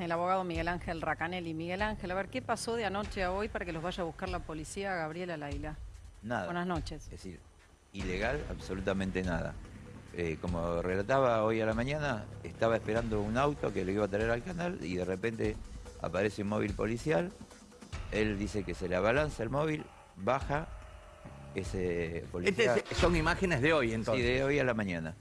el abogado Miguel Ángel Racanelli. Miguel Ángel, a ver, ¿qué pasó de anoche a hoy para que los vaya a buscar la policía a Gabriela Laila? Nada. Buenas noches. Es decir, ilegal, absolutamente nada. Eh, como relataba hoy a la mañana, estaba esperando un auto que le iba a traer al canal y de repente aparece un móvil policial. Él dice que se le abalanza el móvil, baja ese policía. Este es- son imágenes de hoy, Sí, entonces. de hoy a la mañana.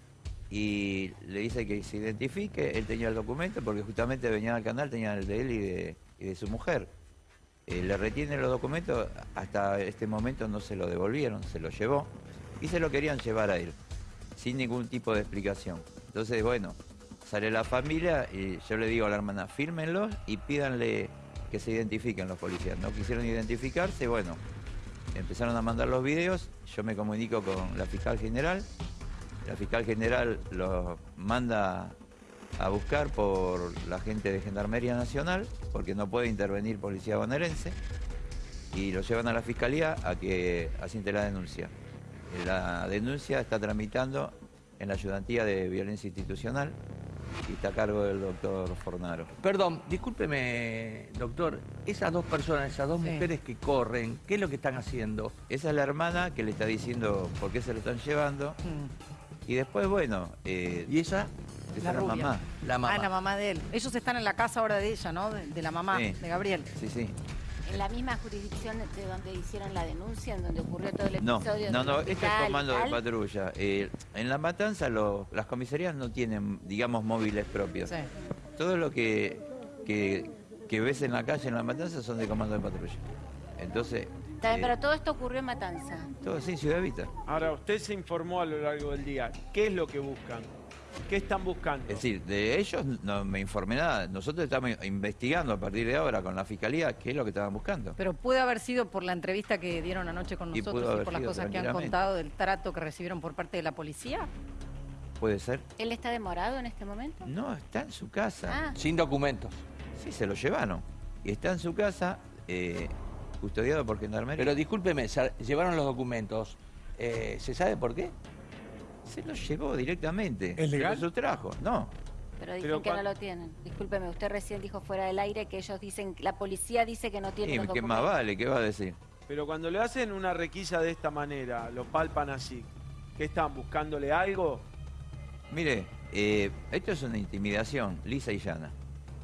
Y le dice que se identifique, él tenía el documento porque justamente venía al canal, tenía el de él y de, su mujer. Eh, le retiene los documentos, hasta este momento no se lo devolvieron, se lo llevó y se lo querían llevar a él, sin ningún tipo de explicación. Entonces, bueno, sale la familia y yo le digo a la hermana, fírmenlos y pídanle que se identifiquen los policías. No quisieron identificarse, bueno, empezaron a mandar los videos, yo me comunico con la fiscal general, la fiscal general los manda a buscar por la gente de Gendarmería Nacional, porque no puede intervenir policía bonaerense, y lo llevan a la fiscalía a que asiente la denuncia. La denuncia está tramitando en la ayudantía de violencia institucional y está a cargo del doctor Fornaro. Perdón, discúlpeme, doctor. Esas dos personas, esas dos Sí. mujeres que corren, ¿qué es lo que están haciendo? Esa es la hermana que le está diciendo por qué se lo están llevando. Mm. Y después, bueno, eh, ¿Y esa? esa La es la mamá. La mamá. Ah, la mamá de él. Ellos están en la casa ahora de ella, ¿no? De, de la mamá, Sí. de Gabriel. Sí, sí. En la misma jurisdicción de donde hicieron la denuncia, en donde ocurrió todo el No, episodio. no, del no, este es comando de patrulla. Eh, en La Matanza lo- las comisarías no tienen, digamos, móviles propios. Sí. Todo lo que, que, que ves en la calle en La Matanza son de comando de patrulla. Entonces, Está bien, pero todo esto ocurrió en Matanza. todo sí, Ciudad Vita. Ahora, usted se informó a lo largo del día. ¿Qué es lo que buscan? ¿Qué están buscando? Es decir, de ellos no me informé nada. Nosotros estamos investigando a partir de ahora con la fiscalía qué es lo que estaban buscando. Pero puede haber sido por la entrevista que dieron anoche con nosotros y, por las cosas que han contado del trato que recibieron por parte de la policía. ¿Puede ser? ¿Él está demorado en este momento? No, está en su casa. Ah, Sin documentos. Sí, se lo llevaron. Y está en su casa, eh, custodiado por Gendarmería. Pero discúlpeme, llevaron los documentos. Eh, ¿Se sabe por qué? Se lo llevó directamente. ¿Es legal? Se lo sustrajo. No. pero dicen Pero que no lo tienen. Discúlpeme, usted recién dijo fuera del aire que ellos dicen, la policía dice que no tiene Sí, los ¿Qué documentos. más vale? ¿Qué va a decir? Pero cuando le hacen una requisa de esta manera, lo palpan así, ¿qué están buscándole algo? Mire, eh, esto es una intimidación lisa y llana.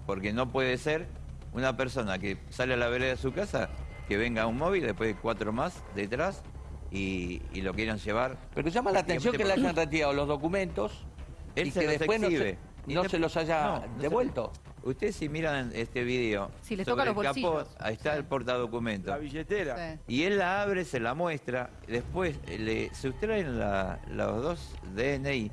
Porque no puede ser una persona que sale a la vereda de su casa, que venga un móvil, después de cuatro más detrás y, y lo quieran llevar. Pero llama la atención que le hayan retirado los documentos Él y se que los después no se, exhibe. Y no de- se los haya no, no se- devuelto. Ustedes si miran este video, Sí, les sobre toca los el capó, bolsillos. ahí está Sí. el portadocumento. La billetera. Sí. Y él la abre, se la muestra, después le sustraen la- los dos DNI.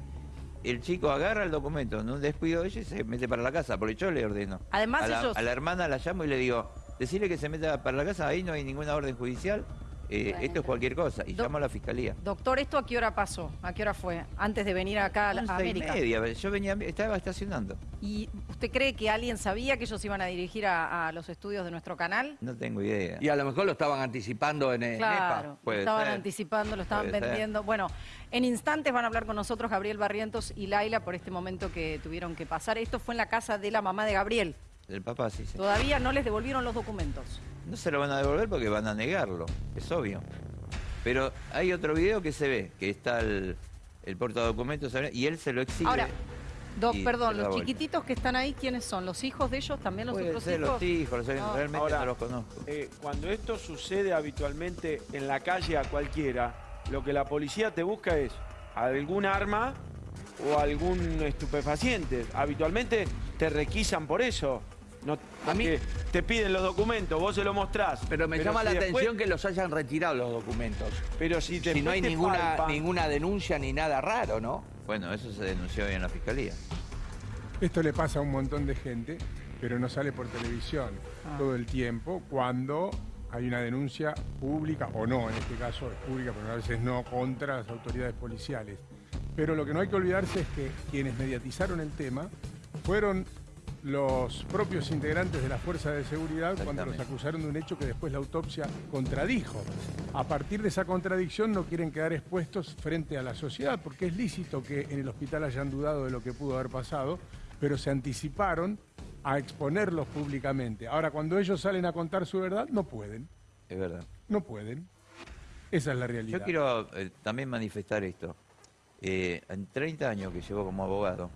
El chico agarra el documento en un descuido de ella y se mete para la casa, porque yo le ordeno. Además, a la, ellos- a la hermana la llamo y le digo, decirle que se meta para la casa, ahí no hay ninguna orden judicial, eh, Bueno. esto es cualquier cosa. Y Do- llamo a la fiscalía. Doctor, ¿esto a qué hora pasó? ¿A qué hora fue? Antes de venir acá a, la- a Once y América. media, yo venía, estaba estacionando. ¿Y usted cree que alguien sabía que ellos iban a dirigir a, a los estudios de nuestro canal? No tengo idea. Y a lo mejor lo estaban anticipando en, en Claro, EPA. lo estaban ser. anticipando, lo estaban Puede ser. vendiendo. Bueno, en instantes van a hablar con nosotros Gabriel Barrientos y Laila por este momento que tuvieron que pasar. Esto fue en la casa de la mamá de Gabriel. El papá sí, sí. Todavía no les devolvieron los documentos. No se lo van a devolver porque van a negarlo, es obvio. Pero hay otro video que se ve, que está el, el portadocumentos y él se lo exhibe. Ahora, Doc, perdón, los vuelta. chiquititos que están ahí, ¿quiénes son? ¿Los hijos de ellos? ¿También los Puede otros ser hijos? los hijos, los- No. realmente Ahora, no los conozco. Eh, cuando esto sucede habitualmente en la calle a cualquiera, lo que la policía te busca es algún arma o algún estupefaciente. Habitualmente te requisan por eso. No, A mí- te piden los documentos, vos se los mostrás. Pero me llama si la después- atención que los hayan retirado los documentos. Pero si, Si no hay te ninguna, ninguna denuncia ni nada raro, ¿no? Bueno, eso se denunció hoy en la fiscalía. Esto le pasa a un montón de gente, pero no sale por televisión Ah. todo el tiempo cuando hay una denuncia pública, o no, en este caso es pública, pero a veces no, contra las autoridades policiales. Pero lo que no hay que olvidarse es que quienes mediatizaron el tema fueron los propios integrantes de la Fuerza de Seguridad cuando los acusaron de un hecho que después la autopsia contradijo. A partir de esa contradicción no quieren quedar expuestos frente a la sociedad, porque es lícito que en el hospital hayan dudado de lo que pudo haber pasado, pero se anticiparon a exponerlos públicamente. Ahora, cuando ellos salen a contar su verdad, no pueden. Es verdad. No pueden. Esa es la realidad. Yo quiero eh, también manifestar esto. Eh, en 30 años que llevo como abogado,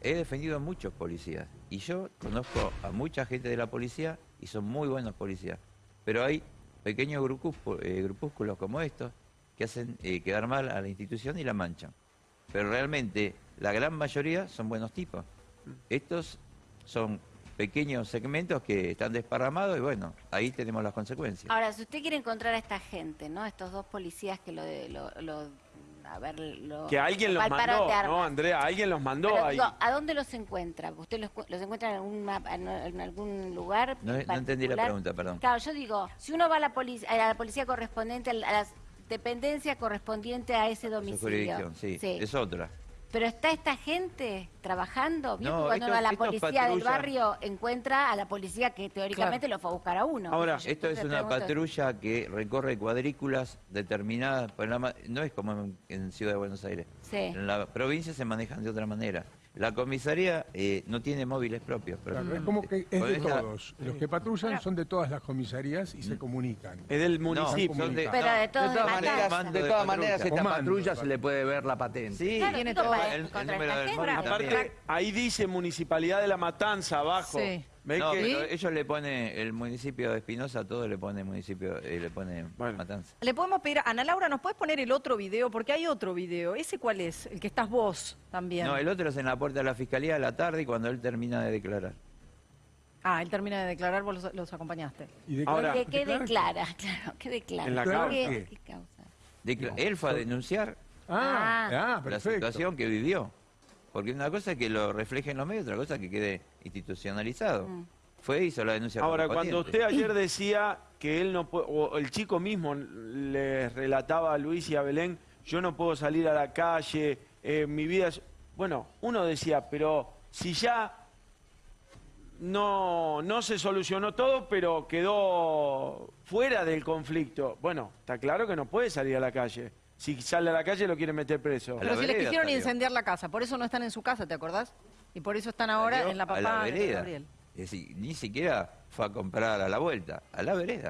he defendido a muchos policías. Y yo conozco a mucha gente de la policía y son muy buenos policías. Pero hay pequeños grupúsculos, grupúsculos como estos que hacen eh, quedar mal a la institución y la manchan. Pero realmente la gran mayoría son buenos tipos. Estos son pequeños segmentos que están desparramados y bueno, ahí tenemos las consecuencias. Ahora, si usted quiere encontrar a esta gente, ¿no? Estos dos policías que lo... de- lo, lo- a ver, lo, Que alguien los mandó. ¿no, Andrea? Alguien los mandó Pero ahí. digo, ¿a dónde los encuentra? ¿Usted los, los encuentra en algún, mapa- en, en algún lugar? No- en no entendí la pregunta, perdón. Claro, yo digo, si uno va a la, polic- a la policía correspondiente, a la dependencia correspondiente a ese domicilio. jurisdicción, sí, es otra. Pero está esta gente trabajando. ¿Vio No, cuando estos- uno a la policía del barrio encuentra a la policía que teóricamente lo fue a buscar a uno. Ahora, Yo Esto es una patrulla que recorre cuadrículas determinadas, por la ma- no es como en, en Ciudad de Buenos Aires. Sí. En la provincia se manejan de otra manera. La comisaría eh, no tiene móviles propios. Claro, es como que es de esta- todos. Los que patrullan son de todas las comisarías y se comunican. Es del No, municipio. son de, Pero de todas De todas maneras- maneras, de todas maneras esta Comando, patrulla se le puede ver la patente. Sí, Claro, tiene todo. el, el número del móvil. Aparte, ahí dice Municipalidad de la Matanza abajo. Sí. ¿Ves No, que- pero ellos le ponen, el municipio de Espinosa, todo le pone municipio, eh, le pone Bueno. Matanza. Le podemos pedir, Ana Laura, ¿nos puedes poner el otro video? Porque hay otro video. ¿Ese cuál es? El que estás vos también. No, el otro es en la puerta de la fiscalía a la tarde y cuando él termina de declarar. Ah, él termina de declarar, vos los, los acompañaste. Y declara- Ahora- ¿Qué, qué declara- declara? Claro, ¿qué declara? En la Declara causa. ¿Qué, qué? qué causa? Decla- él fue a denunciar Ah, ah, la perfecto. situación que vivió. Porque una cosa es que lo refleje en los medios, otra cosa es que quede institucionalizado. Mm. Fue hizo la denuncia. Ahora, cuando usted ayer decía que él no puede, o el chico mismo le relataba a Luis y a Belén, yo no puedo salir a la calle, eh, mi vida es... Bueno, uno decía, pero si ya no, no se solucionó todo, pero quedó fuera del conflicto, bueno, está claro que no puede salir a la calle. Si sale a la calle lo quieren meter preso. Pero si les quisieron incendiar la casa, por eso no están en su casa, ¿te acordás? Y por eso están ahora en la papá la de. Gabriel. Es decir, ni siquiera fue a comprar a la vuelta, a la vereda.